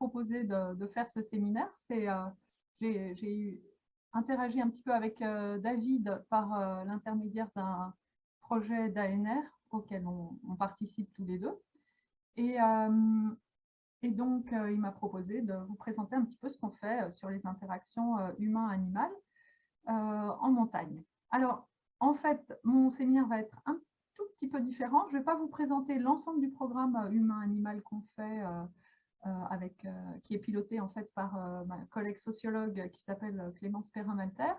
de, faire ce séminaire. J'ai eu interagi un petit peu avec David par l'intermédiaire d'un projet d'ANR auquel on, participe tous les deux. Et, et donc, il m'a proposé de vous présenter un petit peu ce qu'on fait sur les interactions humain-animal en montagne. Alors, en fait, mon séminaire va être un tout petit peu différent. Je ne vais pas vous présenter l'ensemble du programme euh, humain-animal qu'on fait, euh, euh, avec, qui est piloté en fait par ma collègue sociologue qui s'appelle Clémence Perrin-Malter.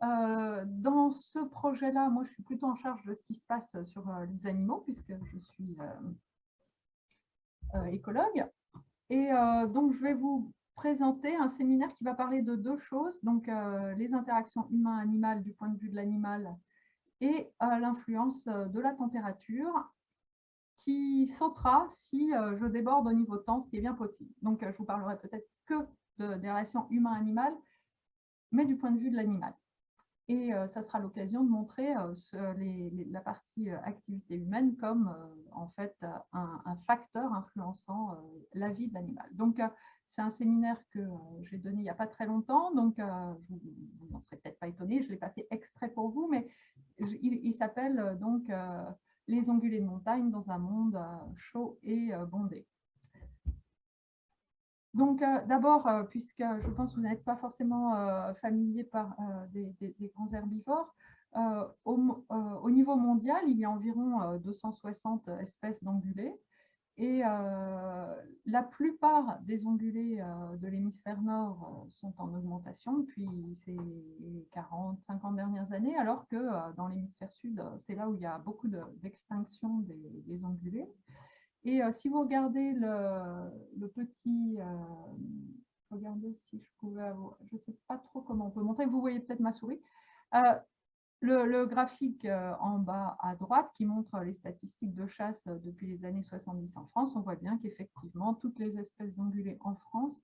dans ce projet-là, moi, je suis plutôt en charge de ce qui se passe sur les animaux, puisque je suis écologue. Et donc, je vais vous présenter un séminaire qui va parler de deux choses, donc les interactions humain-animal du point de vue de l'animal et l'influence de la température qui sautera si je déborde au niveau temps, ce qui est bien possible. Donc, je vous parlerai peut-être que de, des relations humain-animal, mais du point de vue de l'animal. Et ça sera l'occasion de montrer la partie activité humaine comme en fait un, facteur influençant la vie de l'animal. Donc, c'est un séminaire que euh, j'ai donné il n'y a pas très longtemps, donc euh, vous n'en serez peut-être pas étonné, je ne l'ai pas fait exprès pour vous, mais il, s'appelle euh, donc Les ongulés de montagne dans un monde chaud et bondé. Donc d'abord, puisque je pense que vous n'êtes pas forcément familier par des, grands herbivores, au, niveau mondial, il y a environ 260 espèces d'ongulés. Et euh, la plupart des ongulés euh, de l'hémisphère nord euh, sont en augmentation depuis ces 40, 50 dernières années, alors que dans l'hémisphère sud, c'est là où il y a beaucoup d'extinction des, ongulés. Et si vous regardez le, petit... regardez si je pouvais avoir... Je ne sais pas trop comment on peut montrer, vous voyez peut-être ma souris. Le, graphique euh, en bas à droite qui montre les statistiques de chasse euh, depuis les années 70 en France, on voit bien qu'effectivement, toutes les espèces d'ongulés en France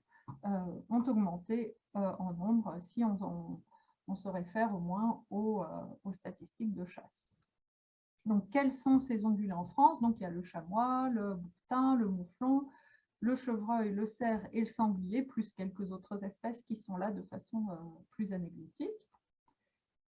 euh, ont augmenté en nombre si on, se réfère au moins aux, statistiques de chasse. Donc, quels sont ces ongulés en France? Donc, il y a le chamois, le bouquetin, le mouflon, le chevreuil, le cerf et le sanglier, plus quelques autres espèces qui sont là de façon plus anecdotique.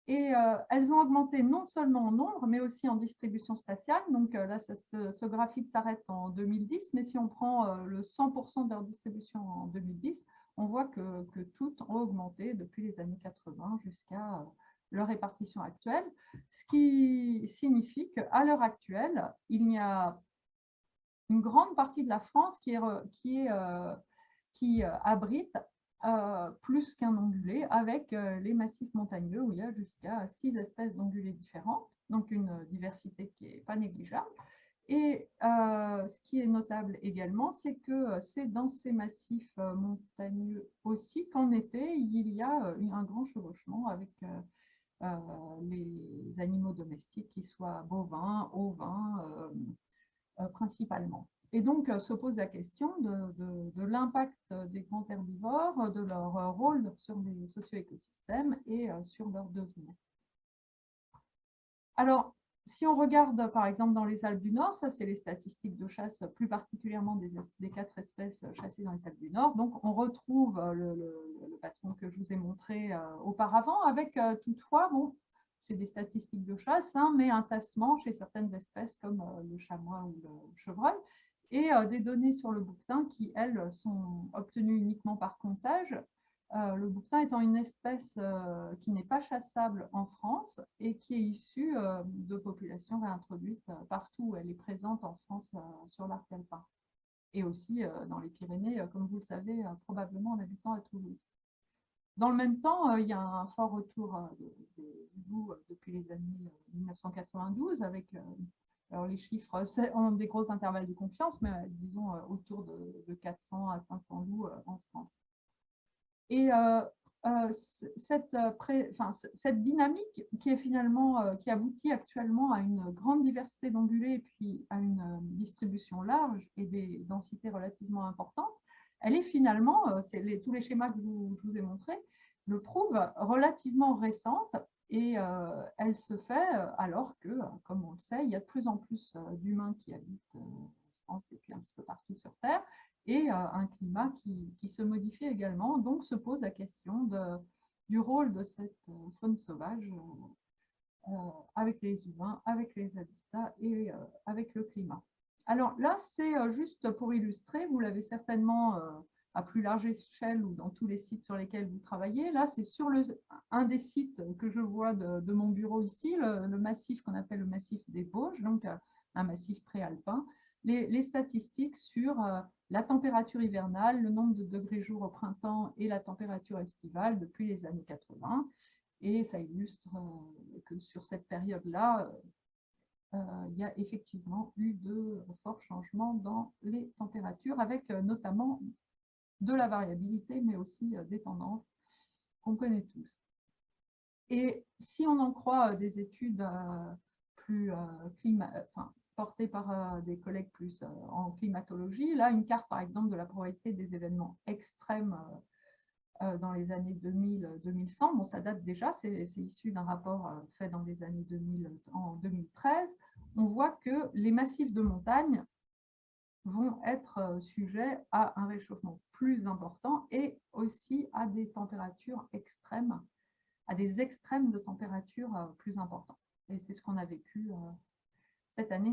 Et euh, elles ont augmenté non seulement en nombre, mais aussi en distribution spatiale. Donc euh, là, ce, graphique s'arrête en 2010, mais si on prend euh, le 100% de leur distribution en 2010, on voit que, toutes ont augmenté depuis les années 80 jusqu'à leur répartition actuelle, ce qui signifie qu'à l'heure actuelle, il y a une grande partie de la France qui abrite euh, plus qu'un ongulé, avec euh, les massifs montagneux où il y a jusqu'à six espèces d'ongulés différents, donc une diversité qui n'est pas négligeable. Et euh, ce qui est notable également, c'est que c'est dans ces massifs montagneux aussi qu'en été, il y a un grand chevauchement avec les animaux domestiques, qu'ils soient bovins, ovins, principalement. Et donc, euh, se pose la question de, l'impact des grands herbivores, de leur euh, rôle sur les socio-écosystèmes et euh, sur leur devenir. Alors, si on regarde par exemple dans les Alpes du Nord, ça c'est les statistiques de chasse, plus particulièrement des, quatre espèces chassées dans les Alpes du Nord. Donc on retrouve le, patron que je vous ai montré auparavant, avec toutefois, bon, c'est des statistiques de chasse, hein, mais un tassement chez certaines espèces comme le chamois ou le chevreuil et euh, des données sur le bouquetin qui, elles, sont obtenues uniquement par comptage. Euh, le bouquetin étant une espèce euh, qui n'est pas chassable en France et qui est issue de populations réintroduites partout où elle est présente en France sur l'arc alpin. Et aussi dans les Pyrénées, comme vous le savez, probablement en habitant à Toulouse. Dans le même temps, il y a un fort retour du loup depuis les années 1992 avec alors, les chiffres ont des gros intervalles de confiance, mais euh, disons euh, autour de, 400 à 500 loups euh, en France. Et cette, cette, dynamique qui est finalement qui aboutit actuellement à une grande diversité d'ongulés et puis à une distribution large et des densités relativement importantes, elle est finalement, tous les schémas que je vous ai montrés le prouvent, relativement récente et euh, elle se fait euh, alors que, comme on le sait, il y a de plus en plus euh, d'humains qui habitent France et puis un petit peu partout sur Terre, et un climat qui, qui, se modifie également. Donc se pose la question du rôle de cette faune sauvage avec les humains, avec les habitats et avec le climat. Alors là, c'est juste pour illustrer, vous l'avez certainement à plus large échelle ou dans tous les sites sur lesquels vous travaillez. Là, c'est sur le, un des sites que je vois de, mon bureau ici, le, massif qu'on appelle le massif des Vosges, donc euh, un massif préalpin, les, statistiques sur euh, la température hivernale, le nombre de degrés jour au printemps et la température estivale depuis les années 80. Et ça illustre euh, que sur cette période-là, il y a effectivement eu de forts changements dans les températures, avec notamment de la variabilité, mais aussi euh, des tendances qu'on connaît tous. Et si on en croit euh, des études euh, plus portées par des collègues plus en climatologie, là, une carte, par exemple, de la probabilité des événements extrêmes dans les années 2000-2100, bon, ça date déjà, c'est issu d'un rapport fait dans les années 2000, en 2013, on voit que les massifs de montagne vont être euh, sujets à un réchauffement plus important et aussi à des températures extrêmes, à des extrêmes de température euh, plus importants. Et c'est ce qu'on a vécu euh, cette année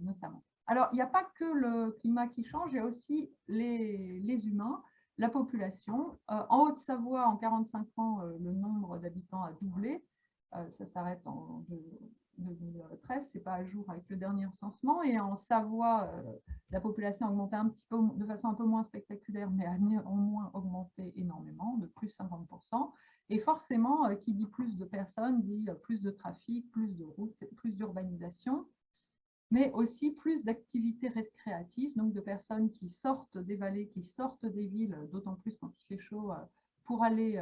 notamment. Alors, il n'y a pas que le climat qui change, il y a aussi les, les humains, la population. en Haute-Savoie, en 45 ans, le nombre d'habitants a doublé. ça s'arrête en 2013, ce n'est pas à jour avec le dernier recensement. Et en Savoie, euh, la population a augmenté un petit peu de façon un peu moins spectaculaire, mais a néanmoins augmenté énormément, de plus 50%. Et forcément, euh, qui dit plus de personnes, dit euh, plus de trafic, plus de routes, plus d'urbanisation, mais aussi plus d'activités récréatives, donc de personnes qui sortent des vallées, qui sortent des villes, d'autant plus quand il fait chaud, pour aller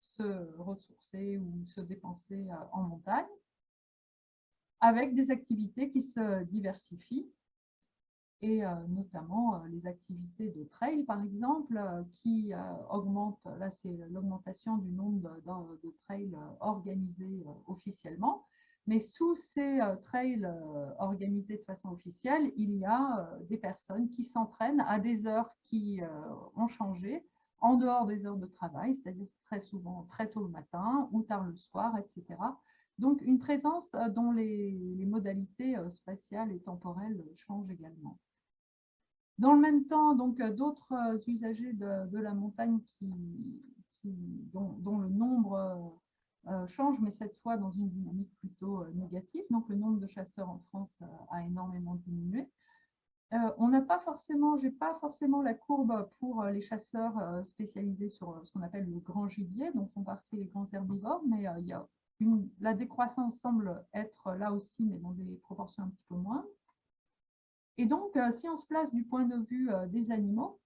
se ressourcer ou se dépenser en montagne avec des activités qui se diversifient et euh, notamment euh, les activités de trail, par exemple, euh, qui augmentent, là c'est l'augmentation du nombre de, trails organisés officiellement, mais sous ces trails organisés de façon officielle, il y a des personnes qui s'entraînent à des heures qui ont changé, en dehors des heures de travail, c'est-à-dire très souvent très tôt le matin ou tard le soir, etc., donc, une présence euh, dont les, modalités euh, spatiales et temporelles changent également. Dans le même temps, donc euh, d'autres usagers de, la montagne qui, dont, le nombre change, mais cette fois dans une dynamique plutôt négative. Donc, le nombre de chasseurs en France a énormément diminué. on n'a pas forcément, j'ai pas forcément la courbe pour les chasseurs spécialisés sur ce qu'on appelle le grand gibier, dont font partie les grands herbivores, mais il y a la décroissance semble être là aussi, mais dans des proportions un petit peu moins. Et donc, euh, si on se place du point de vue euh, des animaux,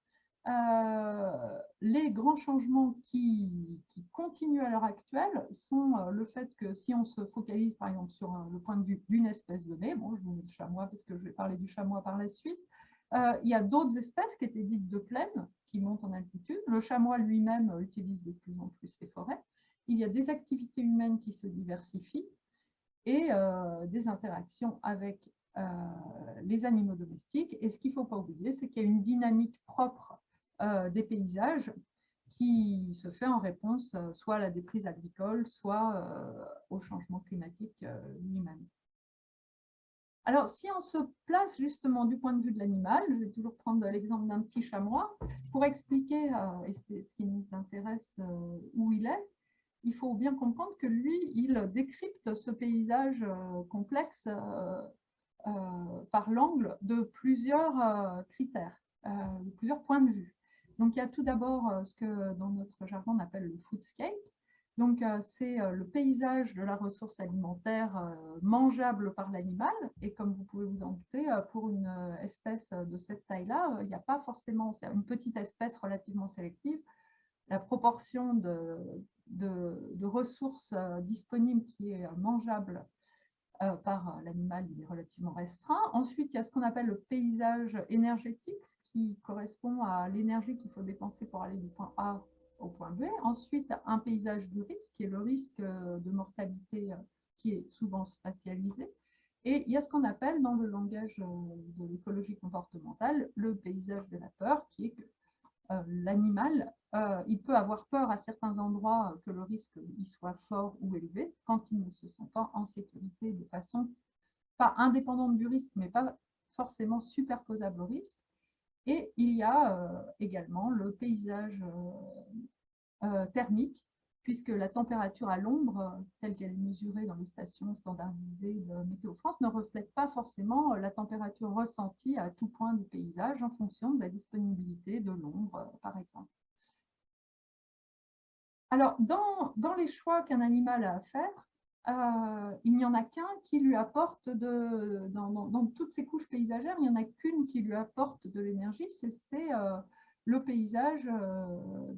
euh, les grands changements qui, continuent à l'heure actuelle sont le fait que si on se focalise par exemple sur le point de vue d'une espèce donnée, bon, je vous mets le chamois parce que je vais parler du chamois par la suite, il y a d'autres espèces qui étaient dites de plaine, qui montent en altitude. Le chamois lui-même utilise de plus en plus les forêts il y a des activités humaines qui se diversifient et euh, des interactions avec euh, les animaux domestiques. Et ce qu'il ne faut pas oublier, c'est qu'il y a une dynamique propre euh, des paysages qui se fait en réponse soit à la déprise agricole, soit au changement climatique lui-même. Alors, si on se place justement du point de vue de l'animal, je vais toujours prendre l'exemple d'un petit chamois pour expliquer, et c'est ce qui nous intéresse, où il est, il faut bien comprendre que lui, il décrypte ce paysage euh, complexe euh, euh, par l'angle de plusieurs critères, de plusieurs points de vue. Donc, il y a tout d'abord ce que dans notre jargon on appelle le foodscape. Donc, c'est le paysage de la ressource alimentaire mangeable par l'animal. Et comme vous pouvez vous en douter, pour une espèce de cette taille-là, il n'y a pas forcément, c'est une petite espèce relativement sélective, la proportion de, de, ressources euh, disponibles qui est mangeable euh, par l'animal, il est relativement restreint. Ensuite, il y a ce qu'on appelle le paysage énergétique, qui correspond à l'énergie qu'il faut dépenser pour aller du point A au point B. Ensuite, un paysage du risque, qui est le risque de mortalité euh, qui est souvent spatialisé. Et il y a ce qu'on appelle dans le langage de l'écologie comportementale le paysage de la peur, qui est que l'animal, il peut avoir peur à certains endroits que le risque y soit fort ou élevé, quand il ne se sent pas en sécurité de façon pas indépendante du risque, mais pas forcément superposable au risque. Et il y a euh, également le paysage euh, euh, thermique, puisque la température à l'ombre, telle qu'elle est mesurée dans les stations standardisées de Météo France, ne reflète pas forcément la température ressentie à tout point du paysage en fonction de la disponibilité de l'ombre, par exemple. Alors, dans, dans les choix qu'un animal a à faire, euh, il n'y en a qu'un qui lui apporte, de, dans, toutes ces couches paysagères, il n'y en a qu'une qui lui apporte de l'énergie, c'est euh, le paysage euh,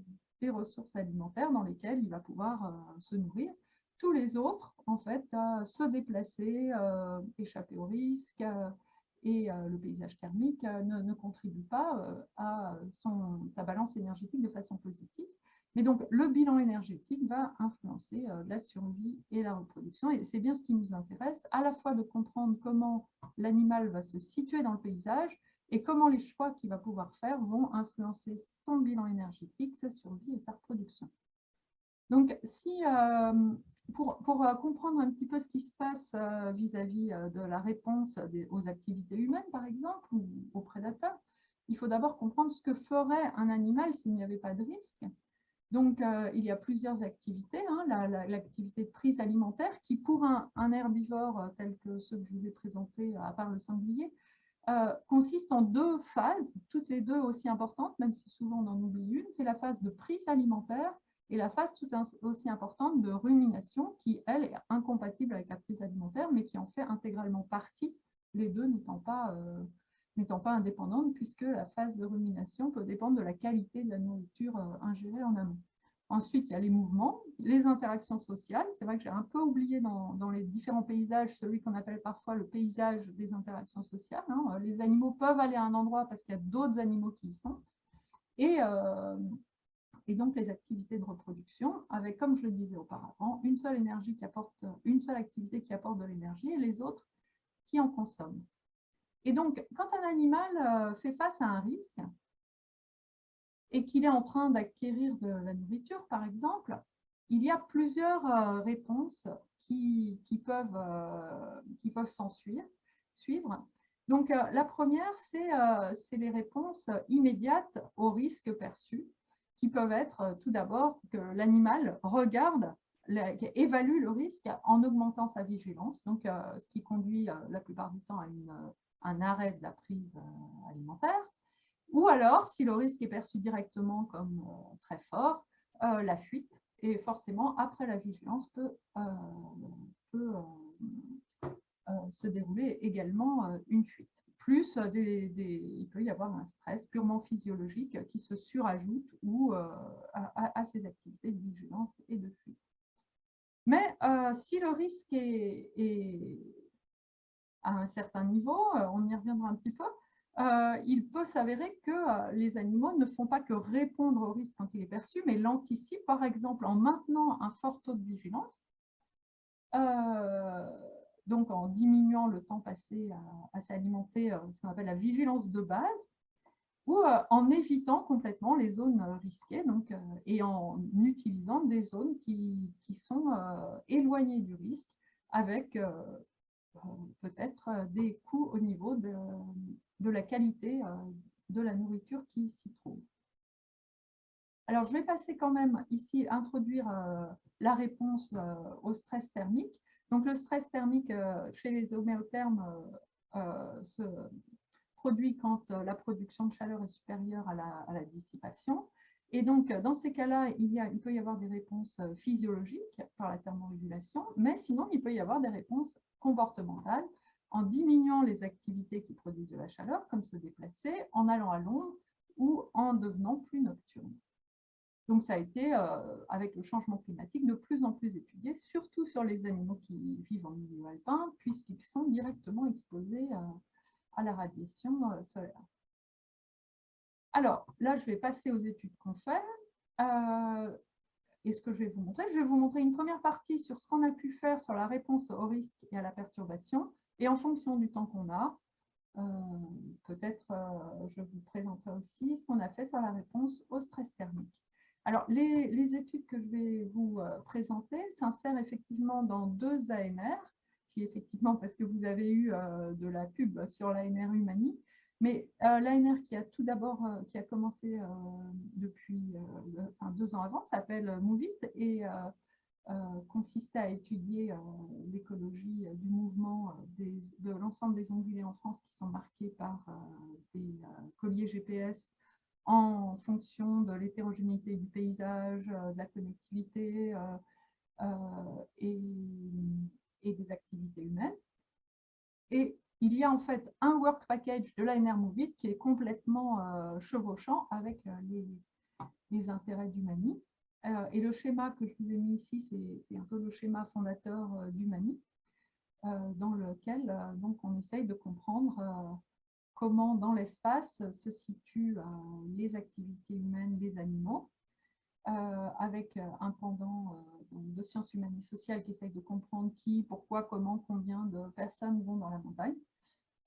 ressources alimentaires dans lesquelles il va pouvoir se nourrir. Tous les autres, en fait, se déplacer, échapper au risque, et le paysage thermique ne, ne contribue pas à son, sa balance énergétique de façon positive. Mais donc, le bilan énergétique va influencer euh, la survie et la reproduction. Et c'est bien ce qui nous intéresse, à la fois de comprendre comment l'animal va se situer dans le paysage et comment les choix qu'il va pouvoir faire vont influencer son bilan énergétique, sa survie et sa reproduction. Donc, si, euh, pour, pour, euh, comprendre un petit peu ce qui se passe vis-à-vis de la réponse aux activités humaines, par exemple, ou aux prédateurs, il faut d'abord comprendre ce que ferait un animal s'il n'y avait pas de risque. Donc, euh, il y a plusieurs activités. Hein. L'activité de prise alimentaire qui, pour un, herbivore euh, tel que ceux que je vous ai présentés, à part le sanglier, euh, consiste en deux phases, toutes les deux aussi importantes, même si souvent on en oublie une. C'est la phase de prise alimentaire et la phase tout aussi importante de rumination, qui, elle, est incompatible avec la prise alimentaire, mais qui en fait intégralement partie, les deux n'étant pas n'étant pas indépendante, puisque la phase de rumination peut dépendre de la qualité de la nourriture euh, ingérée en amont. Ensuite, il y a les mouvements, les interactions sociales. C'est vrai que j'ai un peu oublié dans, les différents paysages celui qu'on appelle parfois le paysage des interactions sociales. Hein. Les animaux peuvent aller à un endroit parce qu'il y a d'autres animaux qui y sont. Et, euh, et, donc les activités de reproduction, avec, comme je le disais auparavant, une seule énergie qui apporte, une seule activité qui apporte de l'énergie et les autres qui en consomment. Et donc, quand un animal euh, fait face à un risque et qu'il est en train d'acquérir de la nourriture, par exemple, il y a plusieurs euh, réponses qui, peuvent, euh, qui peuvent s'en suivre. Donc, la première, c'est les réponses immédiates au risque perçu, qui peuvent être tout d'abord que l'animal regarde, évalue le risque en augmentant sa vigilance, donc ce qui conduit la plupart du temps à un arrêt de la prise euh, alimentaire, ou alors, si le risque est perçu directement comme euh, très fort, euh, la fuite, et forcément, après la vigilance, peut, se dérouler également une fuite. Plus, il peut y avoir un stress purement physiologique qui se surajoute ou, à, ces activités de vigilance et de fuite. Mais si le risque est, à un certain niveau, euh, on y reviendra un petit peu, euh, il peut s'avérer que euh, les animaux ne font pas que répondre au risque quand il est perçu, mais l'anticipent, par exemple, en maintenant un fort taux de vigilance, donc en diminuant le temps passé à, s'alimenter, ce qu'on appelle la vigilance de base, ou en évitant complètement les zones risquées donc, et en utilisant des zones qui, qui sont éloignées du risque avec peut-être euh, des coûts au niveau de, de la qualité euh, de la nourriture qui s'y trouve. Alors, je vais passer quand même ici, introduire euh, la réponse au stress thermique. Donc, le stress thermique chez les homéothermes se produit quand la production de chaleur est supérieure à la, dissipation. Et donc, dans ces cas-là, il, il, peut y avoir des réponses physiologiques par la thermorégulation, mais sinon, il peut y avoir des réponses comportementale en diminuant les activités qui produisent de la chaleur, comme se déplacer, en allant à l'ombre ou en devenant plus nocturne. Donc ça a été, euh, avec le changement climatique, de plus en plus étudié, surtout sur les animaux qui vivent en milieu alpin, puisqu'ils sont directement exposés euh, à la radiation euh, solaire. Alors, là, je vais passer aux études qu'on fait. Et ce que je vais vous montrer, je vais vous montrer une première partie sur ce qu'on a pu faire sur la réponse au risque et à la perturbation, Et en fonction du temps qu'on a, peut-être je vous présenterai aussi ce qu'on a fait sur la réponse au stress thermique. Alors, les, études que je vais vous présenter s'insèrent effectivement dans deux ANR, qui effectivement, parce que vous avez eu de la pub sur l'ANR Humani, mais euh, l'ANR qui a tout d'abord, euh, qui a commencé euh, depuis deux ans avant, s'appelle Movit et consistait à étudier l'écologie du mouvement de l'ensemble des ongulés en France qui sont marqués par des colliers GPS en fonction de l'hétérogénéité du paysage, de la connectivité et, des activités humaines. Et il y a en fait un work package de l'ANR Movit qui est complètement euh, chevauchant avec euh, les, intérêts du MANI. Euh, et le schéma que je vous ai mis ici, c'est un peu le schéma fondateur du MANI, dans lequel donc, on essaye de comprendre comment dans l'espace se situent les activités humaines, les animaux, avec un pendant de sciences humaines et sociales qui essaye de comprendre qui, pourquoi, comment, combien de personnes vont dans la montagne.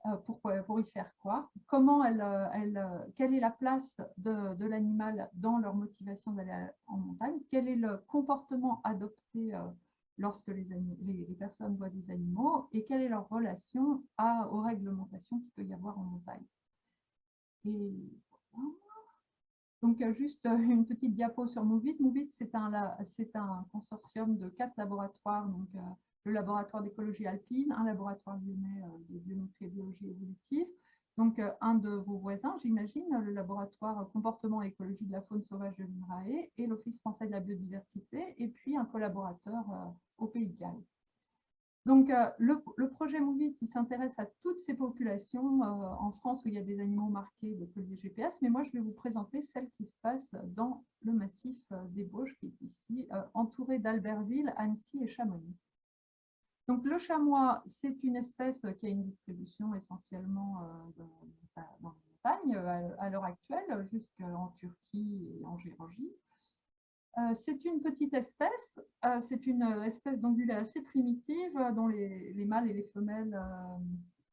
Euh, pour, pour, y faire quoi, comment elle, euh, elle, euh, quelle est la place de, l'animal dans leur motivation d'aller en montagne, quel est le comportement adopté lorsque les, les, les, personnes voient des animaux? Et quelle est leur relation à, aux réglementations qu'il peut y avoir en montagne? Et Donc, juste une petite diapo sur Movit. Movit, c'est un, un consortium de quatre laboratoires, donc le laboratoire d'écologie alpine, un laboratoire lyonnais euh, de biométrie et biologie évolutive, donc euh, un de vos voisins, j'imagine, le laboratoire comportement et écologie de la faune sauvage de l'INRAE et l'Office français de la biodiversité, et puis un collaborateur euh, au Pays de Galles. Donc, le, projet MOVIT, s'intéresse à toutes ces populations en France où il y a des animaux marqués de collier GPS, mais moi, je vais vous présenter celle qui se passe dans le massif des Bauges, qui est ici, entouré d'Albertville, Annecy et Chamonix. Donc, le chamois, c'est une espèce qui a une distribution essentiellement euh, dans, les montagnes euh, à, l'heure actuelle, jusqu'en Turquie et en Géorgie. Euh, c'est une petite espèce, c'est une espèce d'ongulée assez primitive dont les, mâles et les femelles,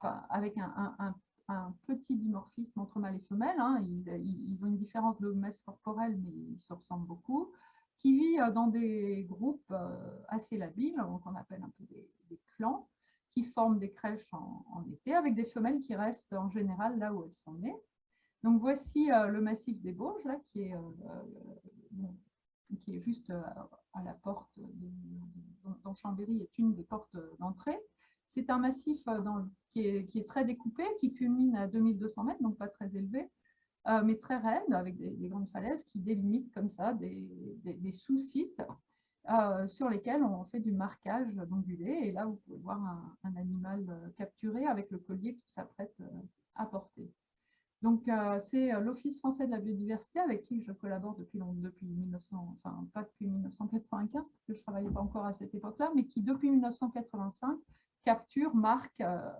avec un, petit dimorphisme entre mâles et femelles, hein, ils, ont une différence de masse corporelle, mais ils se ressemblent beaucoup qui vit euh, dans des groupes euh, assez labiles, qu'on appelle un peu des, clans, qui forment des crèches en, été, avec des femelles qui restent en général là où elles sont nées. Donc voici euh, le massif des Bauges, là, qui est, qui est juste à la porte, de, dont Chambéry est une des portes d'entrée. C'est un massif qui, est, qui, est, très découpé, qui culmine à 2200 mètres, donc pas très élevé, euh, mais très raide, avec des, grandes falaises qui délimitent comme ça des, sous-sites euh, sur lesquels on fait du marquage d'ongulés. Et là, vous pouvez voir un, animal euh, capturé avec le collier qui s'apprête à porter. Donc, c'est l'Office français de la biodiversité avec qui je collabore depuis, depuis 1900, enfin pas depuis 1995, parce que je ne travaillais pas encore à cette époque-là, mais qui depuis 1985 capture, marque euh,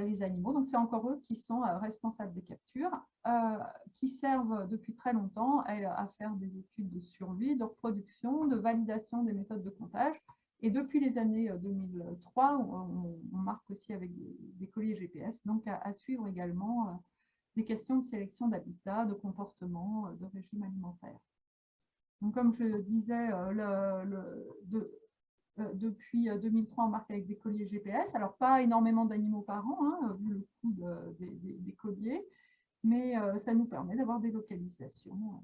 les animaux. Donc, c'est encore eux qui sont euh, responsables des captures, euh, qui servent depuis très longtemps à, faire des études de survie, de reproduction, de validation des méthodes de comptage. Et depuis les années 2003, on, marque aussi avec des, colliers GPS, donc à, suivre également des questions de sélection d'habitat, de comportement, de régime alimentaire. Donc, comme je disais, le, euh, depuis 2003, euh, on marque avec des colliers GPS. Alors, pas énormément d'animaux par an, hein, vu le coût des, colliers, mais euh, ça nous permet d'avoir des localisations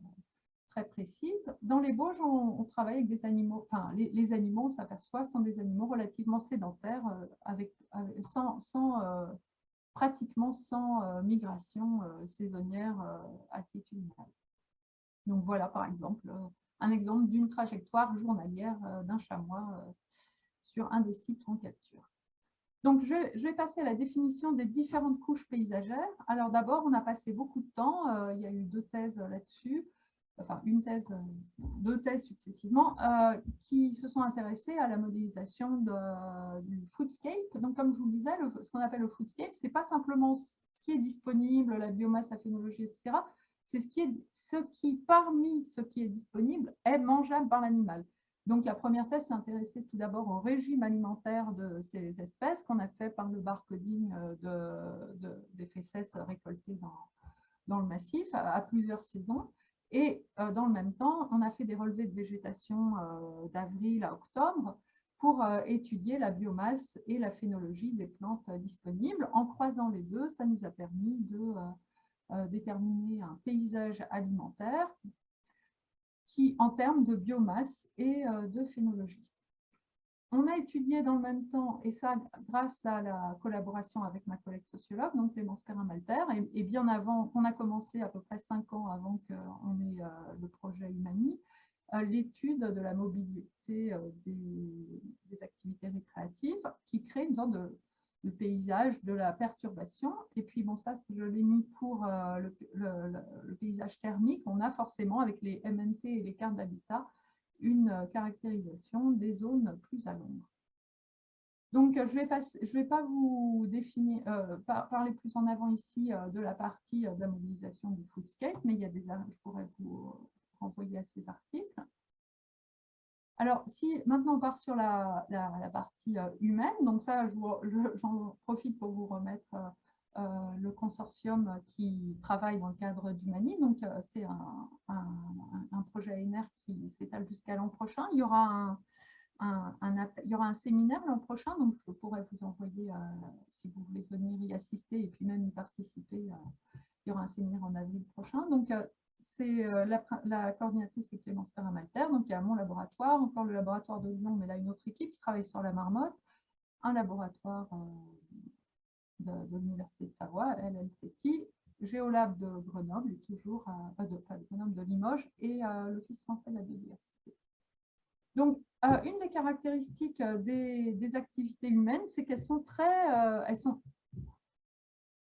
très précises. Dans les Bauges, on, travaille avec des animaux, enfin, les, animaux, on s'aperçoit, sont des animaux relativement sédentaires, avec, sans, pratiquement sans migration saisonnière altitudinale. Donc voilà, par exemple, un exemple d'une trajectoire journalière d'un chamois sur un des sites en capture. Donc, je, vais passer à la définition des différentes couches paysagères. Alors d'abord, on a passé beaucoup de temps, euh, il y a eu deux thèses là-dessus, enfin une thèse, euh, deux thèses successivement, euh, qui se sont intéressées à la modélisation du foodscape. Donc comme je vous le disais, ce qu'on appelle le foodscape, ce n'est pas simplement ce qui est disponible, la biomasse, la phénologie, etc. C'est ce ce qui, parmi ce qui est disponible, est mangeable par l'animal. Donc, la première thèse s'est intéressée tout d'abord au régime alimentaire de ces espèces qu'on a fait par le barcoding de, des fesses récoltées dans, dans le massif à, plusieurs saisons. Et dans le même temps, on a fait des relevés de végétation d'avril à octobre pour étudier la biomasse et la phénologie des plantes disponibles. En croisant les deux, ça nous a permis de déterminer un paysage alimentaire en termes de biomasse et euh, de phénologie. On a étudié dans le même temps, et ça grâce à la collaboration avec ma collègue sociologue, donc Clémence Perrin-Malter, et, bien avant, on a commencé à peu près cinq ans avant qu'on ait euh, le projet Humani, euh, l'étude de la mobilité des, activités récréatives qui crée une sorte de le paysage de la perturbation. Et puis, bon, ça, je l'ai mis pour euh, le, paysage thermique. On a forcément, avec les MNT et les cartes d'habitat, une euh, caractérisation des zones plus à l'ombre. Donc, je ne vais, pas vous définir, euh, parler plus en avant ici de la partie de la mobilisation du foodscape, mais il y a des, je pourrais vous renvoyer à ces articles. Alors, si maintenant on part sur la, partie euh, humaine, donc ça, j'en profite pour vous remettre euh, euh, le consortium qui travaille dans le cadre d'Humani. Donc, c'est un, projet ANR qui s'étale jusqu'à l'an prochain. Il y, aura un, il y aura un séminaire l'an prochain, donc je pourrais vous envoyer, si vous voulez venir y assister et puis même y participer, il y aura un séminaire en avril prochain. Donc, c'est euh, la, coordinatrice, c'est Clémence Perrin-Malter. Donc, il y a mon laboratoire, encore le laboratoire de Lyon, mais là, une autre équipe qui travaille sur la marmotte, un laboratoire euh, de, l'Université de Savoie, LLCT, Géolab de Grenoble, toujours, euh, pas de Grenoble, de Limoges, et l'Office français de la biodiversité. Donc, une des caractéristiques des, des activités humaines, c'est qu'elles sont très, elles sont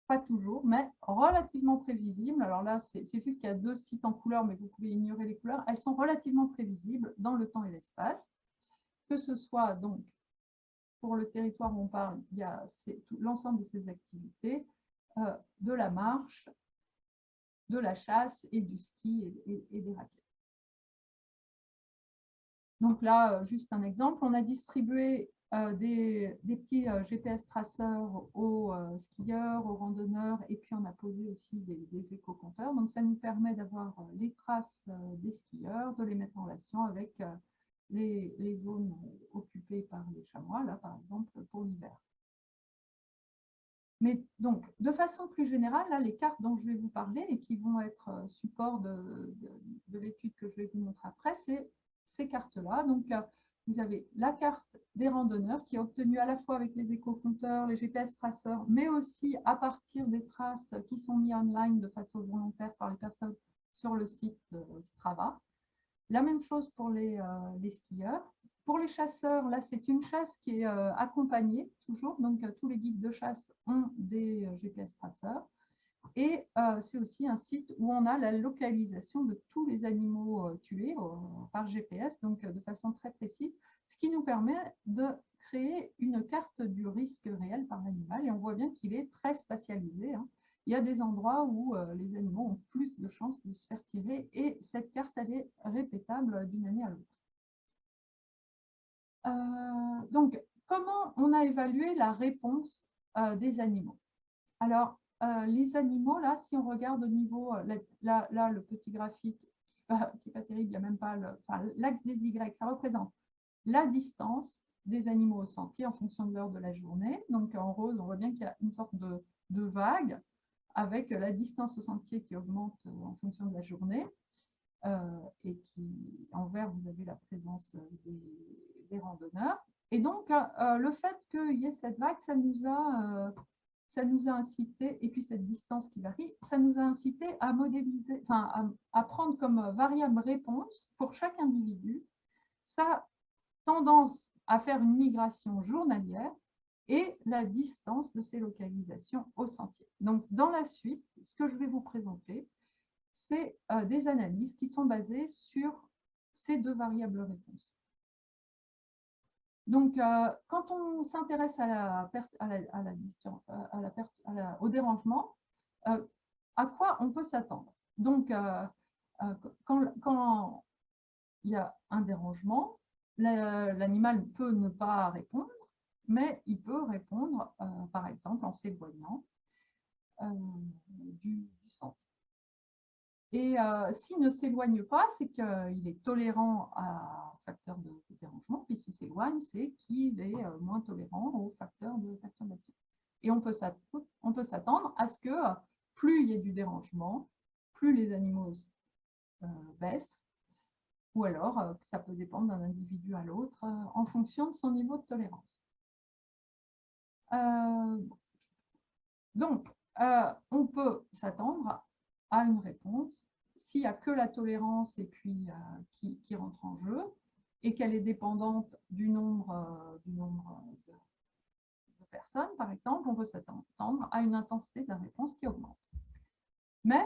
pas toujours, mais relativement prévisibles. Alors là, c'est juste qu'il y a deux sites en couleur, mais vous pouvez ignorer les couleurs. Elles sont relativement prévisibles dans le temps et l'espace, que ce soit donc pour le territoire où on parle, il y a l'ensemble de ces activités, euh, de la marche, de la chasse et du ski et des raquettes. Donc là, euh, juste un exemple, on a distribué euh, des, petits euh, GPS traceurs aux euh, skieurs, aux randonneurs, et puis on a posé aussi des, éco-compteurs. Donc ça nous permet d'avoir les traces des skieurs, de les mettre en relation avec les, zones occupées par les chamois, là par exemple pour l'hiver. Mais donc, de façon plus générale, là, les cartes dont je vais vous parler et qui vont être support de, de l'étude que je vais vous montrer après, c'est ces cartes-là. Donc, vous avez la carte des randonneurs qui est obtenue à la fois avec les éco-compteurs, les GPS traceurs, mais aussi à partir des traces qui sont mises online de façon volontaire par les personnes sur le site Strava. La même chose pour les, euh, skieurs. Pour les chasseurs, là, c'est une chasse qui est euh, accompagnée toujours. Donc, euh, tous les guides de chasse ont des GPS traceurs. Et euh, c'est aussi un site où on a la localisation de tous les animaux euh, tués euh, par GPS, donc de façon très précise, ce qui nous permet de créer une carte du risque réel par l'animal. Et on voit bien qu'il est très spatialisé. Hein. Il y a des endroits où les animaux ont plus de chances de se faire tirer et cette carte, elle est répétable d'une année à l'autre. donc, comment on a évalué la réponse des animaux? Alors, euh, les animaux, là, si on regarde au niveau, euh, là, là, le petit graphique, qui n'est pas, terrible, il n'y a même pas l'axe des Y, ça représente la distance des animaux au sentier en fonction de l'heure de la journée. Donc en rose, on voit bien qu'il y a une sorte de, vague avec la distance au sentier qui augmente euh, en fonction de la journée. et qui, en vert, vous avez la présence des, randonneurs. Et donc, le fait qu'il y ait cette vague, ça nous a ça nous a incité, et puis cette distance qui varie, ça nous a incité à modéliser, enfin, à, prendre comme variable réponse pour chaque individu sa tendance à faire une migration journalière et la distance de ses localisations au sentier. Donc, dans la suite, ce que je vais vous présenter, c'est euh, des analyses qui sont basées sur ces deux variables réponses. Donc, euh, quand on s'intéresse à la perte, à la, à la, au dérangement, euh, à quoi on peut s'attendre? Donc, euh, quand, il y a un dérangement, l'animal peut ne pas répondre, mais il peut répondre, euh, par exemple, en s'éloignant euh, du, centre. Et euh, s'il ne s'éloigne pas, c'est qu'il est tolérant à facteur de, dérangement, puis s'il s'éloigne, c'est qu'il est moins tolérant aux facteurs de perturbation. Et on peut s'attendre à ce que plus il y ait du dérangement, plus les animaux baissent, ou alors ça peut dépendre d'un individu à l'autre en fonction de son niveau de tolérance. Euh, donc, euh, on peut s'attendre à une réponse s'il n'y a que la tolérance et puis euh, qui, rentre en jeu et qu'elle est dépendante du nombre, du nombre de, personnes, par exemple, on peut s'attendre à une intensité de la réponse qui augmente. Mais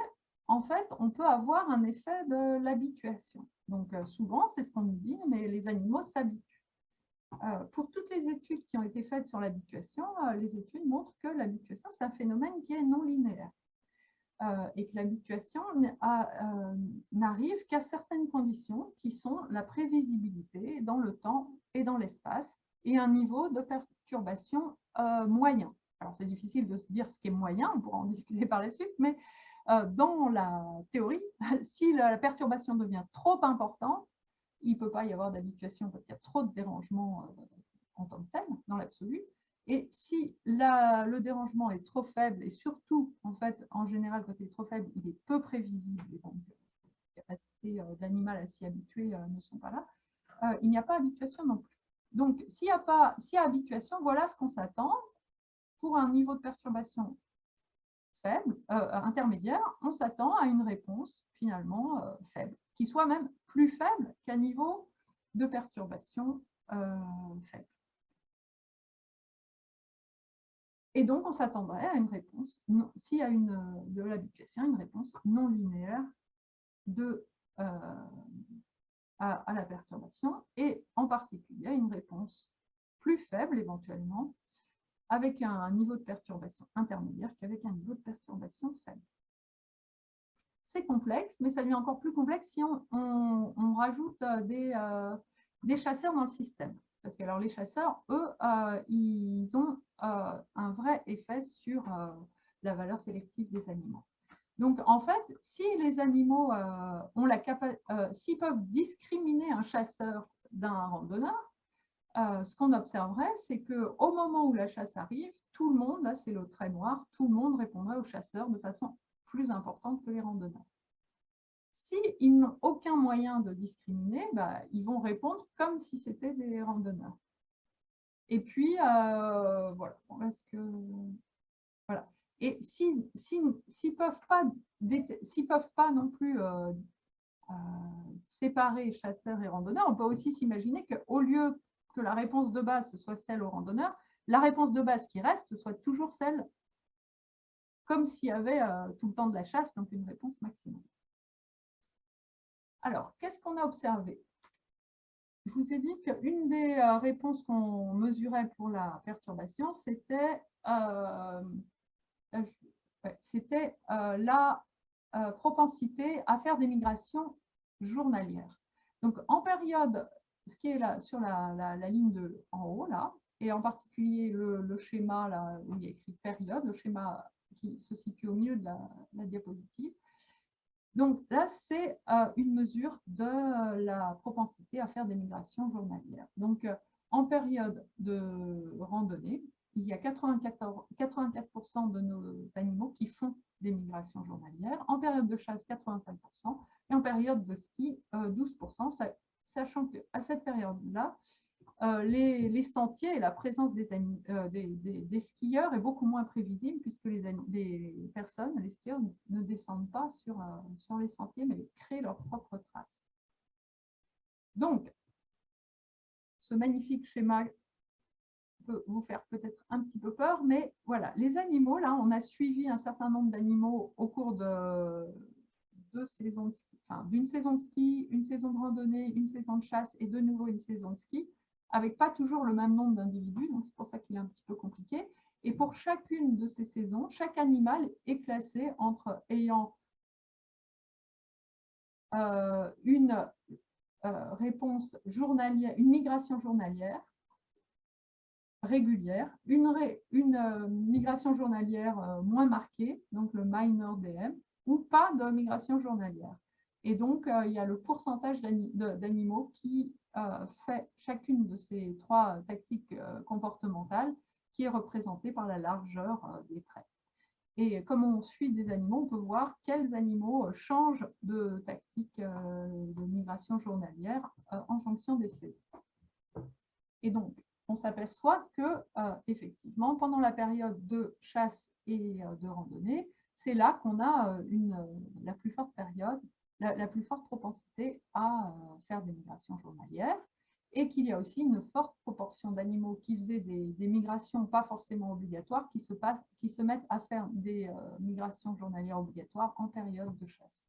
en fait, on peut avoir un effet de l'habituation. Donc souvent, c'est ce qu'on nous dit, mais les animaux s'habituent. Euh, pour toutes les études qui ont été faites sur l'habituation, euh, les études montrent que l'habituation, c'est un phénomène qui est non linéaire euh, et que l'habituation n'arrive qu'à certaines conditions qui sont la prévisibilité dans le temps et dans l'espace et un niveau de perturbation moyen. Alors, c'est difficile de se dire ce qui est moyen, on pourra en discuter par la suite, mais dans la théorie, si la perturbation devient trop importante, il ne peut pas y avoir d'habituation parce qu'il y a trop de dérangements euh, en tant que tel, dans l'absolu. Et si le dérangement est trop faible, et surtout, en fait, en général, quand il est trop faible, il est peu prévisible, et donc les capacités euh, à s'y habituer euh, ne sont pas là, il n'y a pas habituation non plus. Donc, s'il y, a pas, s'il y a habituation, voilà ce qu'on s'attend pour un niveau de perturbation faible, intermédiaire, on s'attend à une réponse finalement faible, qui soit même plus faible qu'un niveau de perturbation euh, faible. Et donc, on s'attendrait à une réponse, s'il y a une, de l'habituation, une réponse non linéaire de, euh, à, la perturbation, et en particulier une réponse plus faible éventuellement, avec un niveau de perturbation intermédiaire qu'avec un niveau de perturbation faible c'est complexe, mais ça devient encore plus complexe si on, rajoute euh, euh, des, chasseurs dans le système. Parce que alors, les chasseurs, eux, euh, ils ont un vrai effet sur la valeur sélective des animaux. Donc, en fait, si les animaux ont la s'ils peuvent discriminer un chasseur d'un randonneur, ce qu'on observerait, c'est qu'au moment où la chasse arrive, tout le monde, là c'est le trait noir, tout le monde répondrait au chasseur de façon plus importante que les randonneurs. S'ils n'ont aucun moyen de discriminer, bah, ils vont répondre comme si c'était des randonneurs. Et puis, euh, voilà. Et s'ils ne peuvent, pas, peuvent pas non plus euh, euh, séparer chasseurs et randonneurs, on peut aussi s'imaginer qu'au lieu que la réponse de base soit celle aux randonneurs, la réponse de base qui reste soit toujours celle comme s'il y avait tout le temps de la chasse, donc une réponse maximum. Alors, qu'est-ce qu'on a observé? Je vous ai dit qu'une des euh, réponses qu'on mesurait pour la perturbation, c'était euh, la propensité à faire des migrations journalières. Donc, en période, ce qui est là, sur la, ligne de, en haut, là, et en particulier le, le schéma là, où il y a écrit période, le schéma qui se situe au milieu de la, diapositive. Donc là, c'est euh, une mesure de euh, la propensité à faire des migrations journalières. Donc, euh, en période de randonnée, il y a 84%, 84 de nos animaux qui font des migrations journalières. En période de chasse, 85%. Et en période de ski, 12%, sachant qu'à cette période-là, euh, les, sentiers et la présence euh, des, skieurs est beaucoup moins prévisible puisque les, personnes, les skieurs, ne descendent pas sur, euh, sur les sentiers mais créent leurs propres traces. Donc, ce magnifique schéma peut vous faire peut-être un petit peu peur, mais voilà, les animaux, là, on a suivi un certain nombre d'animaux au cours de deux saisons d'une saison de ski, une saison de randonnée, une saison de chasse et de nouveau une saison de ski avec pas toujours le même nombre d'individus, donc c'est pour ça qu'il est un petit peu compliqué. Et pour chacune de ces saisons, chaque animal est classé entre ayant euh, une réponse journalière, une migration journalière régulière, une, une migration journalière moins marquée, donc le minor DM, ou pas de migration journalière. Et donc, il y a le pourcentage d'animaux qui fait chacune de ces trois tactiques comportementales qui est représentée par la largeur des traits. Et comme on suit des animaux, on peut voir quels animaux euh, changent de tactique euh, de migration journalière euh, en fonction des saisons. Et donc, on s'aperçoit que, effectivement, pendant la période de chasse et de randonnée, c'est là qu'on a une, la plus forte période, la, plus forte propensité à faire des migrations journalières et qu'il y a aussi une forte proportion d'animaux qui faisaient des, migrations pas forcément obligatoires, qui se, mettent à faire des euh, migrations journalières obligatoires en période de chasse.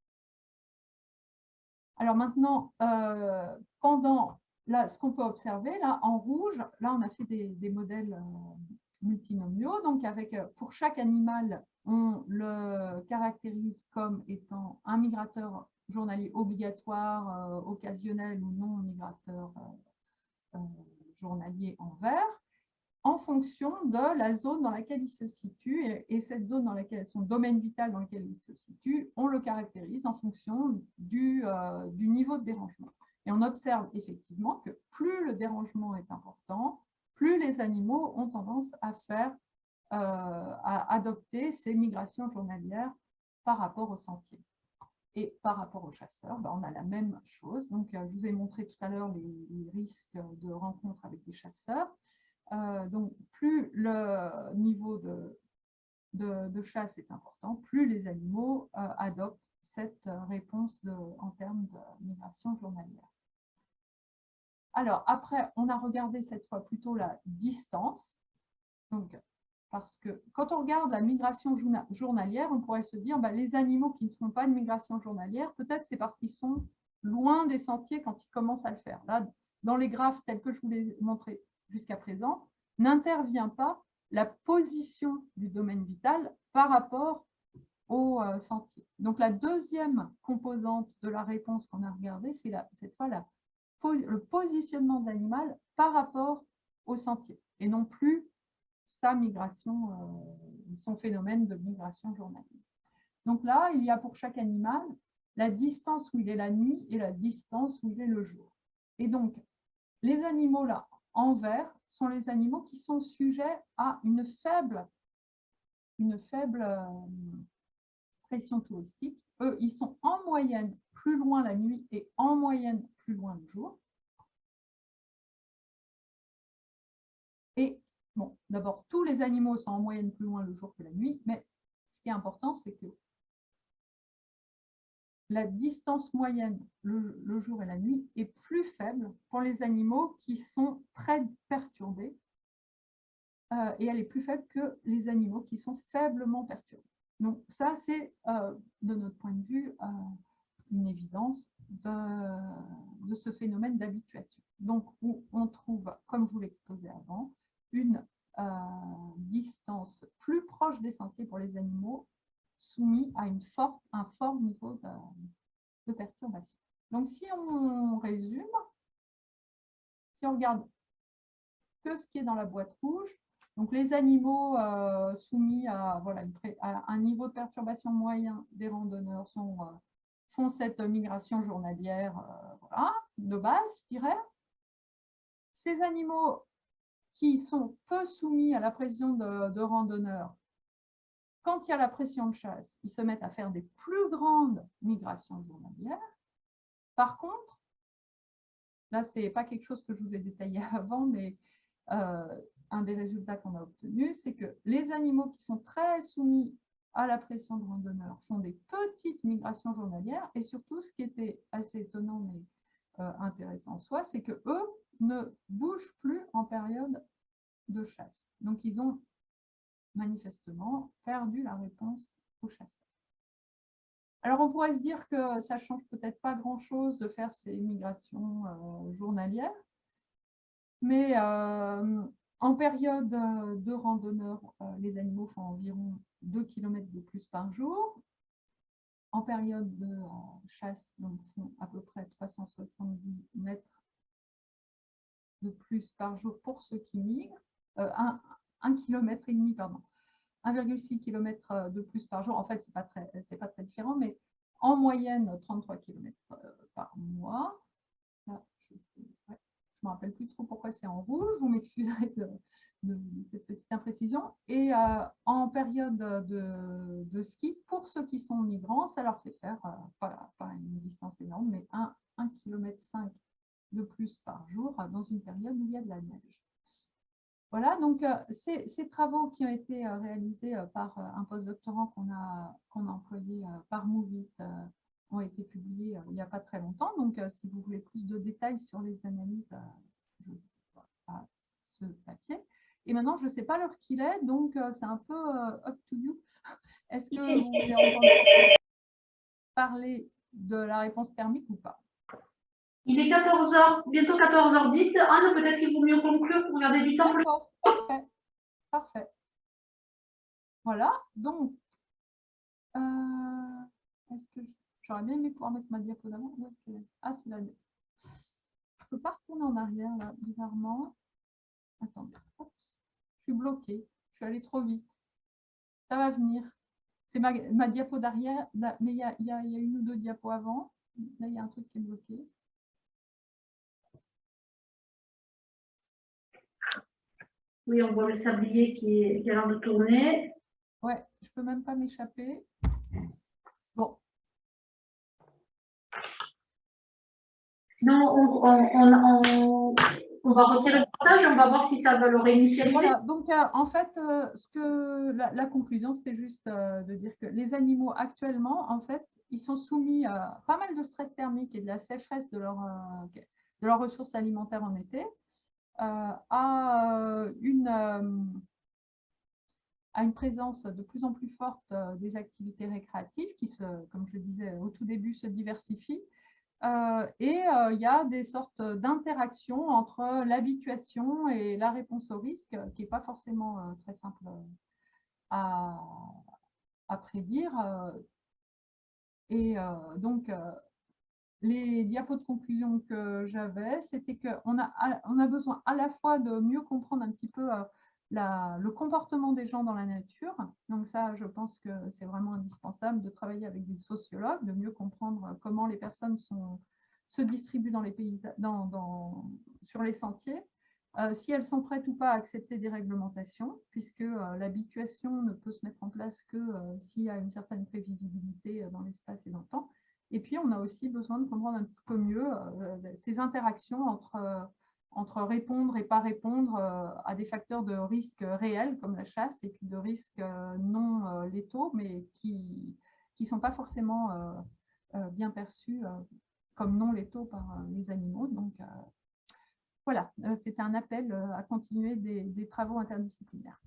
Alors maintenant, euh, pendant ce qu'on peut observer, là, en rouge, là, on a fait des, modèles euh, multinomiaux. Donc, avec, pour chaque animal, on le caractérise comme étant un migrateur journalier obligatoire, occasionnel ou non migrateur euh, journalier en vert en fonction de la zone dans laquelle il se situe et, cette zone dans laquelle, son domaine vital dans lequel il se situe, on le caractérise en fonction du, euh, du niveau de dérangement. Et on observe effectivement que plus le dérangement est important, plus les animaux ont tendance à faire, euh, à adopter ces migrations journalières par rapport au sentier. Et par rapport aux chasseurs, ben, on a la même chose. Donc, euh, je vous ai montré tout à l'heure les, risques de rencontre avec des chasseurs. Euh, donc, plus le niveau de, chasse est important, plus les animaux adoptent cette réponse en termes de migration journalière. Alors, après, on a regardé cette fois plutôt la distance. Donc, parce que quand on regarde la migration journalière, on pourrait se dire bah, les animaux qui ne font pas de migration journalière, peut-être c'est parce qu'ils sont loin des sentiers quand ils commencent à le faire. Là, dans les graphes tels que je vous l'ai montré jusqu'à présent, n'intervient pas la position du domaine vital par rapport au euh, sentier. Donc la deuxième composante de la réponse qu'on a regardée, c'est cette fois la, le positionnement de l'animal par rapport au sentier et non plus sa migration, euh, son phénomène de migration journalière. Donc là, il y a pour chaque animal la distance où il est la nuit et la distance où il est le jour. Et donc, les animaux là, en vert, sont les animaux qui sont sujets à une faible, une faible euh, pression touristique. Eux, ils sont en moyenne plus loin la nuit et en moyenne plus loin le jour. Et Bon, d'abord, tous les animaux sont en moyenne plus loin le jour que la nuit, mais ce qui est important, c'est que la distance moyenne, le, jour et la nuit, est plus faible pour les animaux qui sont très perturbés, euh, et elle est plus faible que les animaux qui sont faiblement perturbés. Donc ça, c'est, euh, de notre point de vue, euh, une évidence de, ce phénomène d'habituation. Donc, où on trouve, comme je vous l'exposais avant, une euh, distance plus proche des sentiers pour les animaux soumis à une forte, un fort niveau de, perturbation. Donc, si on résume, si on regarde que ce qui est dans la boîte rouge, donc les animaux euh, soumis à, voilà, un niveau de perturbation moyen des randonneurs sont, euh, font cette migration journalière de base, je dirais. Ces animaux qui sont peu soumis à la pression de, randonneurs, quand il y a la pression de chasse, ils se mettent à faire des plus grandes migrations journalières. Par contre, là, ce n'est pas quelque chose que je vous ai détaillé avant, mais euh, un des résultats qu'on a obtenus, c'est que les animaux qui sont très soumis à la pression de randonneurs font des petites migrations journalières et surtout, ce qui était assez étonnant mais euh, intéressant en soi, c'est que eux ne bougent plus en période de chasse. Donc, ils ont manifestement perdu la réponse aux chasseurs. Alors, on pourrait se dire que ça change peut-être pas grand-chose de faire ces migrations euh, journalières, mais euh, en période de randonneur, euh, les animaux font environ 2 km de plus par jour. En période de chasse, donc font à peu près 370 km de plus par jour pour ceux qui migrent, 1, 1 km et demi, pardon, 1,6 km de plus par jour. En fait, ce n'est pas, très, pas très différent, mais en moyenne 33 km par mois. je ne me rappelle plus trop pourquoi c'est en rouge, vous m'excuserez de, cette petite imprécision. Et euh, en période de, ski, pour ceux qui sont migrants, ça leur fait faire, euh, pas, une distance énorme, mais 1,5 km de plus par jour dans une période où il y a de la neige. Voilà, donc euh, ces, travaux qui ont été euh, réalisés euh, par un postdoctorant qu'on a, qu'on a employé par Movit ont été publiés il n'y a pas très longtemps. Donc, si vous voulez plus de détails sur les analyses, je à ce papier. Et maintenant, je ne sais pas l'heure qu'il est, donc c'est un peu up to you. Est-ce que vous voulez entendre parler de la réponse thermique ou pas? Il est 14h, bientôt 14h10. Anne, peut-être qu'il vaut mieux conclure pour garder du temps. Parfait. Parfait. Voilà. Donc, euh, est-ce que j'aurais bien aimé pouvoir mettre ma diapo d'avant Ah, c'est la Je ne peux pas retourner en arrière, là, bizarrement. Attendez. Je suis bloquée. Je suis allée trop vite. Ça va venir. C'est ma, diapo d'arrière, mais il y y a une ou deux diapos avant. Là, il y a un truc qui est bloqué. Oui, on voit le sablier qui, est, a l'air de tourner. Ouais, je peux même pas m'échapper. Bon. Non, on, va retirer le partage on va voir si ça va le réinitialiser. Voilà, donc euh, en fait, euh, ce que la, conclusion, c'était juste euh, de dire que les animaux actuellement, en fait, ils sont soumis à pas mal de stress thermique et de la sécheresse de, de leurs ressources alimentaires en été. À, une, à une présence de plus en plus forte des activités récréatives qui, se, comme je disais au tout début, se diversifient. Et il y a des sortes d'interactions entre l'habituation et la réponse au risque qui n'est pas forcément très simple à, à prédire. Et donc, les diapos de conclusion que j'avais, c'était qu'on a, on a besoin à la fois de mieux comprendre un petit peu euh, le comportement des gens dans la nature. Donc ça, je pense que c'est vraiment indispensable de travailler avec des sociologues, de mieux comprendre comment les personnes se distribuent dans les pays, sur les sentiers, euh, si elles sont prêtes ou pas à accepter des réglementations, puisque euh, l'habituation ne peut se mettre en place que s'il y a une certaine prévisibilité dans l'espace et dans le temps. Et puis, on a aussi besoin de comprendre un petit peu mieux euh, ces interactions entre, euh, entre répondre et pas répondre euh, à des facteurs de risque réels comme la chasse et puis de risques non létaux, mais qui ne sont pas forcément bien perçus comme non létaux par les animaux. Donc, voilà, c'était un appel à continuer des travaux interdisciplinaires.